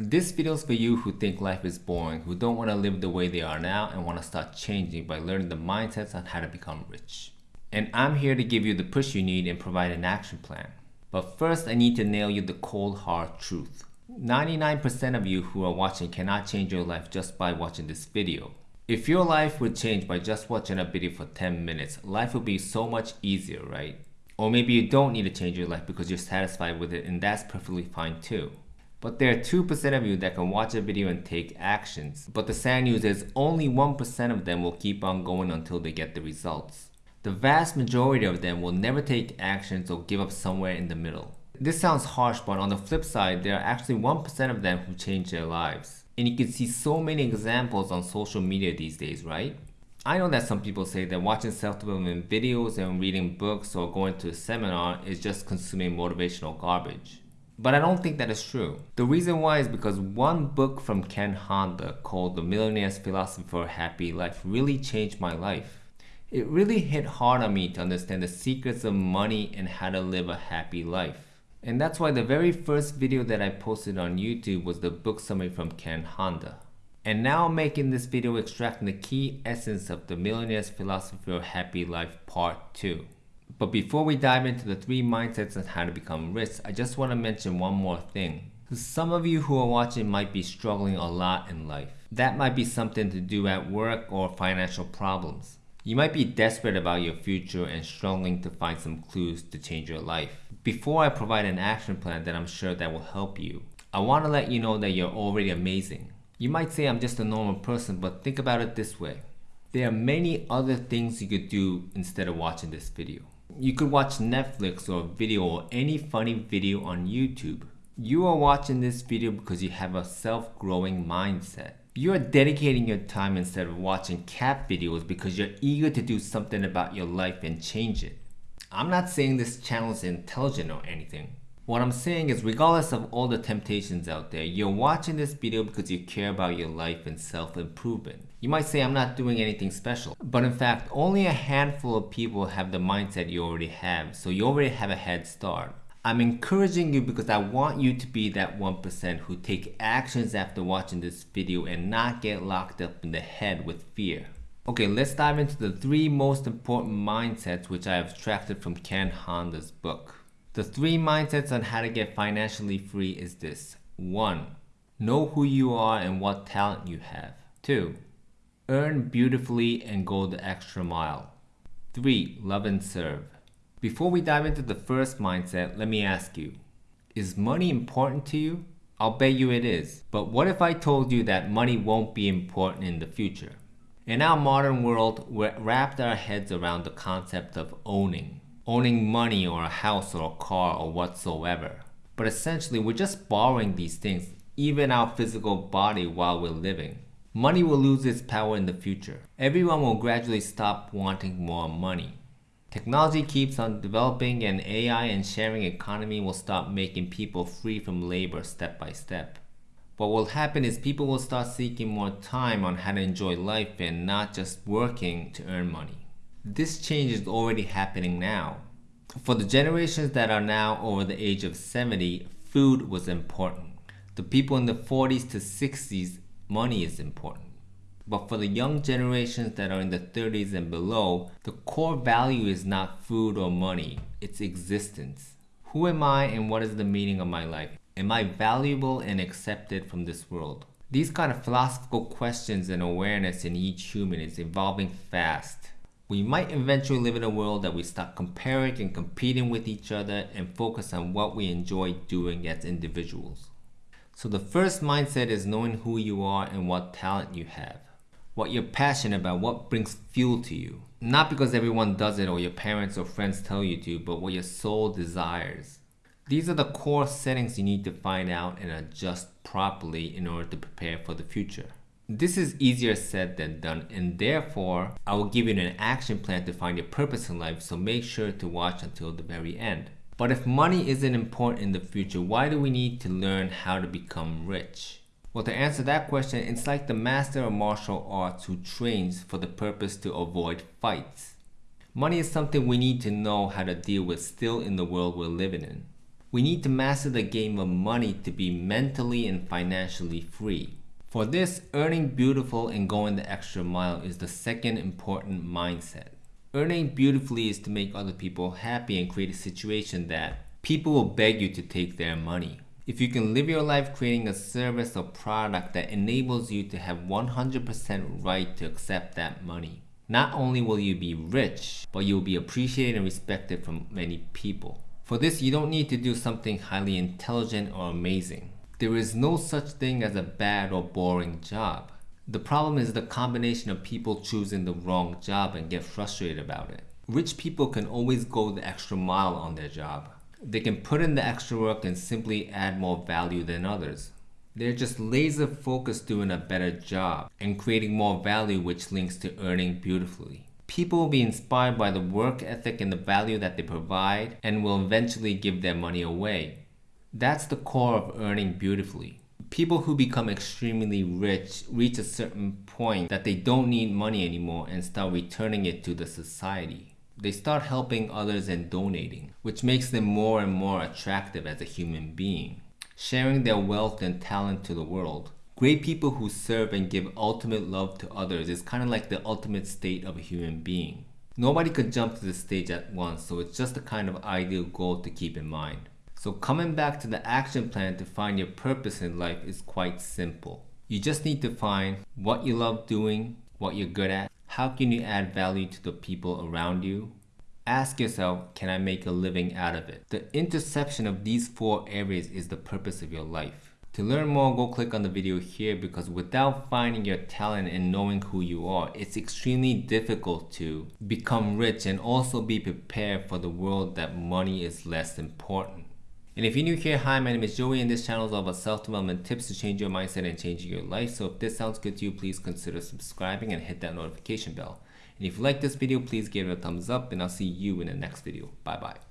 This video is for you who think life is boring, who don't want to live the way they are now and want to start changing by learning the mindsets on how to become rich. And I'm here to give you the push you need and provide an action plan. But first I need to nail you the cold hard truth. 99% of you who are watching cannot change your life just by watching this video. If your life would change by just watching a video for 10 minutes, life would be so much easier, right? Or maybe you don't need to change your life because you're satisfied with it and that's perfectly fine too. But there are 2% of you that can watch a video and take actions. But the sad news is only 1% of them will keep on going until they get the results. The vast majority of them will never take actions or give up somewhere in the middle. This sounds harsh, but on the flip side, there are actually 1% of them who change their lives. And you can see so many examples on social media these days, right? I know that some people say that watching self-development videos and reading books or going to a seminar is just consuming motivational garbage. But I don't think that is true. The reason why is because one book from Ken Honda called The Millionaire's a Happy Life really changed my life. It really hit hard on me to understand the secrets of money and how to live a happy life. And that's why the very first video that I posted on YouTube was the book summary from Ken Honda. And now I'm making this video extracting the key essence of the Millionaire's Philosophy Happy Life Part 2. But before we dive into the three mindsets on how to become rich, I just want to mention one more thing. Some of you who are watching might be struggling a lot in life. That might be something to do at work or financial problems. You might be desperate about your future and struggling to find some clues to change your life. Before I provide an action plan that I'm sure that will help you, I want to let you know that you're already amazing. You might say I'm just a normal person, but think about it this way. There are many other things you could do instead of watching this video. You could watch Netflix or video or any funny video on YouTube. You are watching this video because you have a self-growing mindset. You are dedicating your time instead of watching cat videos because you're eager to do something about your life and change it. I'm not saying this channel is intelligent or anything. What I'm saying is regardless of all the temptations out there, you're watching this video because you care about your life and self-improvement. You might say I'm not doing anything special, but in fact only a handful of people have the mindset you already have, so you already have a head start. I'm encouraging you because I want you to be that 1% who take actions after watching this video and not get locked up in the head with fear. Okay, let's dive into the three most important mindsets which I have extracted from Ken Honda's book. The three mindsets on how to get financially free is this. 1. Know who you are and what talent you have. 2. Earn beautifully and go the extra mile. 3. Love and serve. Before we dive into the first mindset, let me ask you, is money important to you? I'll bet you it is. But what if I told you that money won't be important in the future? In our modern world, we're wrapped our heads around the concept of owning owning money or a house or a car or whatsoever. But essentially, we're just borrowing these things, even our physical body while we're living. Money will lose its power in the future. Everyone will gradually stop wanting more money. Technology keeps on developing and AI and sharing economy will stop making people free from labor step by step. What will happen is people will start seeking more time on how to enjoy life and not just working to earn money. This change is already happening now. For the generations that are now over the age of 70, food was important. The people in the 40s to 60s, money is important. But for the young generations that are in the 30s and below, the core value is not food or money, it's existence. Who am I and what is the meaning of my life? Am I valuable and accepted from this world? These kind of philosophical questions and awareness in each human is evolving fast. We might eventually live in a world that we stop comparing and competing with each other and focus on what we enjoy doing as individuals. So the first mindset is knowing who you are and what talent you have. What you're passionate about, what brings fuel to you. Not because everyone does it or your parents or friends tell you to, but what your soul desires. These are the core settings you need to find out and adjust properly in order to prepare for the future. This is easier said than done and therefore I will give you an action plan to find your purpose in life so make sure to watch until the very end. But if money isn't important in the future, why do we need to learn how to become rich? Well, to answer that question, it's like the master of martial arts who trains for the purpose to avoid fights. Money is something we need to know how to deal with still in the world we're living in. We need to master the game of money to be mentally and financially free. For this, earning beautiful and going the extra mile is the second important mindset. Earning beautifully is to make other people happy and create a situation that people will beg you to take their money. If you can live your life creating a service or product that enables you to have 100% right to accept that money, not only will you be rich, but you'll be appreciated and respected from many people. For this, you don't need to do something highly intelligent or amazing. There is no such thing as a bad or boring job. The problem is the combination of people choosing the wrong job and get frustrated about it. Rich people can always go the extra mile on their job. They can put in the extra work and simply add more value than others. They're just laser focused doing a better job and creating more value which links to earning beautifully. People will be inspired by the work ethic and the value that they provide and will eventually give their money away. That's the core of earning beautifully. People who become extremely rich reach a certain point that they don't need money anymore and start returning it to the society. They start helping others and donating, which makes them more and more attractive as a human being, sharing their wealth and talent to the world. Great people who serve and give ultimate love to others is kind of like the ultimate state of a human being. Nobody could jump to this stage at once, so it's just a kind of ideal goal to keep in mind. So coming back to the action plan to find your purpose in life is quite simple. You just need to find what you love doing, what you're good at, how can you add value to the people around you, Ask yourself, can I make a living out of it? The intersection of these four areas is the purpose of your life. To learn more, go click on the video here because without finding your talent and knowing who you are, it's extremely difficult to become rich and also be prepared for the world that money is less important. And if you're new here, hi, my name is Joey and this channel is all about self-development tips to change your mindset and changing your life. So if this sounds good to you, please consider subscribing and hit that notification bell. And if you like this video, please give it a thumbs up and I'll see you in the next video. Bye bye.